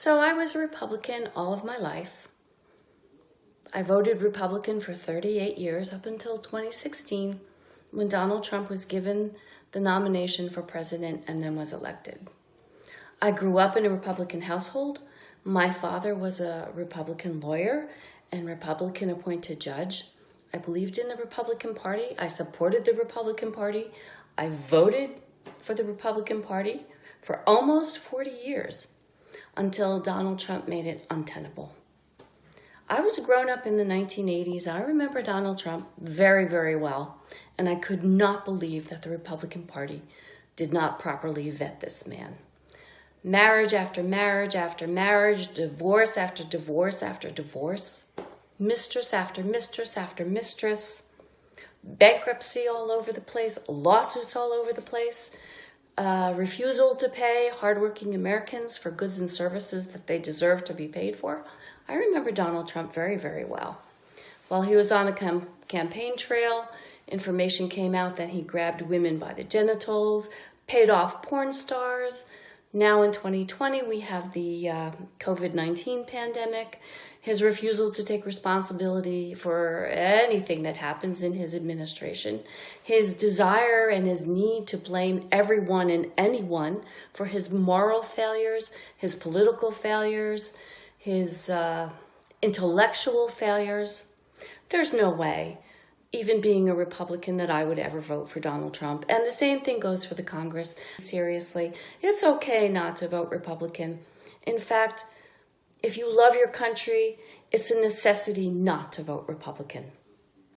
So I was a Republican all of my life. I voted Republican for 38 years up until 2016 when Donald Trump was given the nomination for president and then was elected. I grew up in a Republican household. My father was a Republican lawyer and Republican appointed judge. I believed in the Republican Party. I supported the Republican Party. I voted for the Republican Party for almost 40 years until Donald Trump made it untenable. I was grown up in the 1980s. I remember Donald Trump very, very well, and I could not believe that the Republican Party did not properly vet this man. Marriage after marriage after marriage, divorce after divorce after divorce, mistress after mistress after mistress, bankruptcy all over the place, lawsuits all over the place, uh, refusal to pay hardworking Americans for goods and services that they deserve to be paid for. I remember Donald Trump very, very well. While he was on the cam campaign trail, information came out that he grabbed women by the genitals, paid off porn stars, now in 2020, we have the uh, COVID-19 pandemic, his refusal to take responsibility for anything that happens in his administration, his desire and his need to blame everyone and anyone for his moral failures, his political failures, his uh, intellectual failures. There's no way even being a Republican, that I would ever vote for Donald Trump. And the same thing goes for the Congress. Seriously, it's okay not to vote Republican. In fact, if you love your country, it's a necessity not to vote Republican.